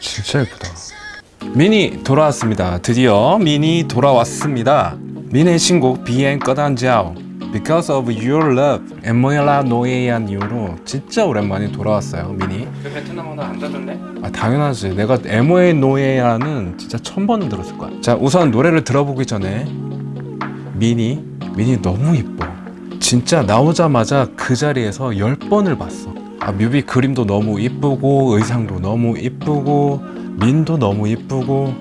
진짜 예쁘다. 미니 돌아왔습니다. 드디어 미니 돌아왔습니다. 미니의 신곡 비엔 꺼단지아오. Because of Your Love 엠모엘라 노예한 이후로 진짜 오랜만에 돌아왔어요 미니. 그 베트남어는 안 자던데? 아 당연하지. 내가 에모의 노예라는 진짜 천 번은 들었을 거야. 자 우선 노래를 들어보기 전에 미니 미니 너무 이뻐. 진짜 나오자마자 그 자리에서 10번을 봤어 아 뮤비 그림도 너무 이쁘고 의상도 너무 이쁘고 민도 너무 이쁘고.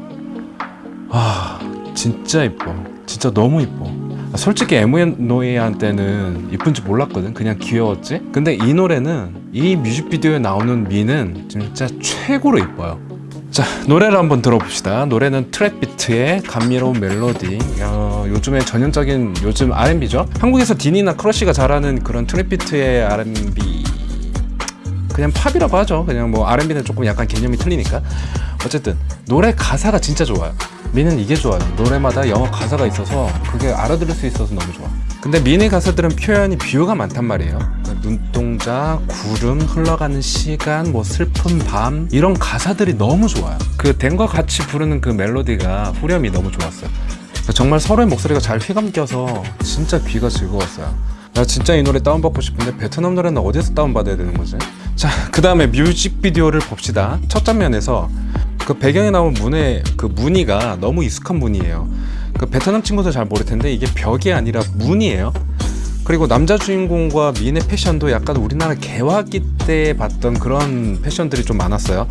아 진짜 이뻐. 진짜 너무 이뻐. 아, 솔직히 노예한테는 이쁜지 몰랐거든. 그냥 귀여웠지? 근데 이 노래는 이 뮤직비디오에 나오는 미는 진짜 최고로 이뻐요. 자 노래를 한번 들어봅시다. 노래는 트랩 비트의 감미로운 멜로디. 어, 요즘에 전형적인 요즘 R&B죠? 한국에서 딘이나 크러쉬가 잘하는 그런 트랩 비트의 R&B 그냥 팝이라고 하죠. 그냥 뭐 R&B는 조금 약간 개념이 틀리니까. 어쨌든 노래 가사가 진짜 좋아요. 미는 이게 좋아요. 노래마다 영어 가사가 있어서 그게 알아들을 수 있어서 너무 좋아. 근데 미니 가사들은 표현이 비유가 많단 말이에요. 눈동자, 구름, 흘러가는 시간, 뭐 슬픈 밤 이런 가사들이 너무 좋아요. 그 댄과 같이 부르는 그 멜로디가 후렴이 너무 좋았어요. 정말 서로의 목소리가 잘 휘감겨서 진짜 귀가 즐거웠어요. 나 진짜 이 노래 다운받고 싶은데 베트남 노래는 어디서 다운받아야 되는 거지? 자, 그 다음에 뮤직비디오를 봅시다. 첫 장면에서 그 배경에 나온 문의 그 무늬가 너무 익숙한 무늬예요. 그 베트남 친구들 잘 모를 텐데 이게 벽이 아니라 문이에요. 그리고 남자 주인공과 미인의 패션도 약간 우리나라 개화기 때 봤던 그런 패션들이 좀 많았어요.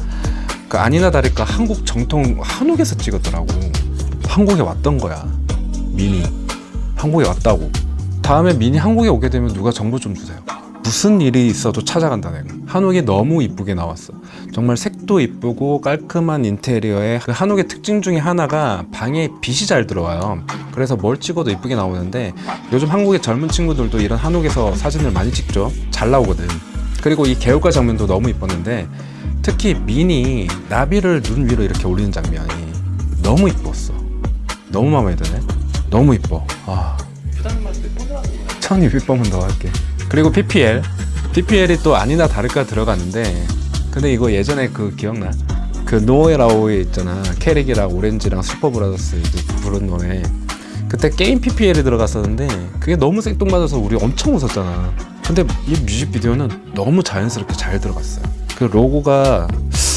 그 아니나 다를까 한국 정통 한옥에서 찍었더라고. 한국에 왔던 거야. 미니. 한국에 왔다고. 다음에 미니 한국에 오게 되면 누가 정보 좀 주세요. 무슨 일이 있어도 찾아간다 내가. 한옥이 너무 이쁘게 나왔어. 정말 색도 이쁘고 깔끔한 인테리어에 그 한옥의 특징 중에 하나가 방에 빛이 잘 들어와요. 그래서 뭘 찍어도 이쁘게 나오는데 요즘 한국의 젊은 친구들도 이런 한옥에서 사진을 많이 찍죠. 잘 나오거든. 그리고 이 개울가 장면도 너무 이뻤는데 특히 미니 나비를 눈 위로 이렇게 올리는 장면이 너무 이뻤어. 너무 마음에 드네. 너무 이뻐. 아. 거야 1200번은 더 할게 그리고 PPL PPL이 또 아니나 다를까 들어가는데 근데 이거 예전에 그 기억나? 그 Người Lạ Ơi에 있잖아. 캐릭이랑 오렌지랑 슈퍼브라더스 이제 부른 노래 그때 게임 PPL이 들어갔었는데 그게 너무 생뚱맞아서 우리 엄청 웃었잖아. 근데 이 뮤직비디오는 너무 자연스럽게 잘 들어갔어요. 그 로고가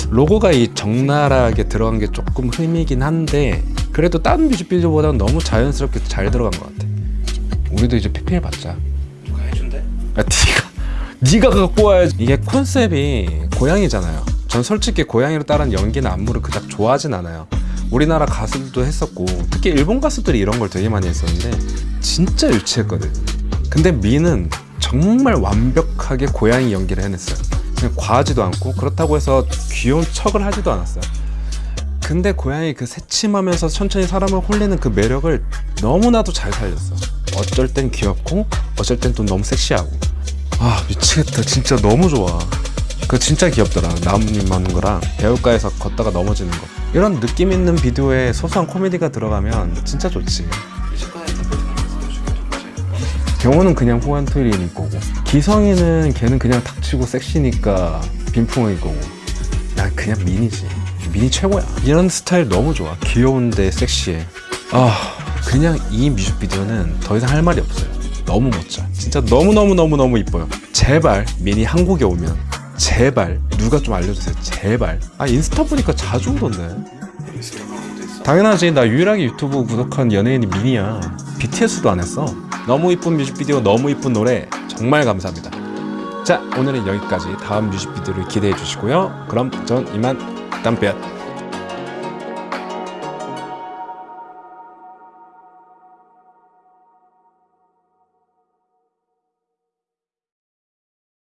로고가 이 적나라하게 들어간 게 조금 흠이긴 한데 그래도 다른 뮤직비디오보다는 너무 자연스럽게 잘 들어간 것 같아. 우리도 이제 PPL 받자 네가 갖고 와야지. 이게 컨셉이 고양이잖아요. 전 솔직히 고양이로 따른 연기나 안무를 그닥 좋아하진 않아요. 우리나라 가수들도 했었고 특히 일본 가수들이 이런 걸 되게 많이 했었는데 진짜 유치했거든. 근데 미는 정말 완벽하게 고양이 연기를 해냈어요. 그냥 과하지도 않고 그렇다고 해서 귀여운 척을 하지도 않았어요. 근데 고양이 그 새침하면서 천천히 사람을 홀리는 그 매력을 너무나도 잘 살렸어. 어쩔 땐 귀엽고 어쩔 땐 또 너무 섹시하고 아 미치겠다. 진짜 너무 좋아. 그 진짜 귀엽더라. 나뭇잎 맞는 거랑 배울가에서 걷다가 넘어지는 거. 이런 느낌 있는 비디오에 소소한 코미디가 들어가면 진짜 좋지? 경호는 그냥 호환토일인 거고. 기성이는 걔는 그냥 닥치고 섹시니까 빈풍일 거고. 난 그냥 미니지. 미니 최고야. 이런 스타일 너무 좋아. 귀여운데 섹시해. 아 그냥 이 뮤직비디오는 더 이상 할 말이 없어요 너무 멋져. 진짜 너무너무너무너무 이뻐요. 제발 미니 한국에 오면 제발 누가 좀 알려주세요. 제발. 아 인스타 보니까 자주 오던데? 당연하지. 나 유일하게 유튜브 구독한 연예인이 미니야. BTS도 안 했어. 너무 이쁜 뮤직비디오 너무 이쁜 노래 정말 감사합니다. 자 오늘은 여기까지. 다음 뮤직비디오를 기대해 주시고요. 그럼 전 이만 땀볕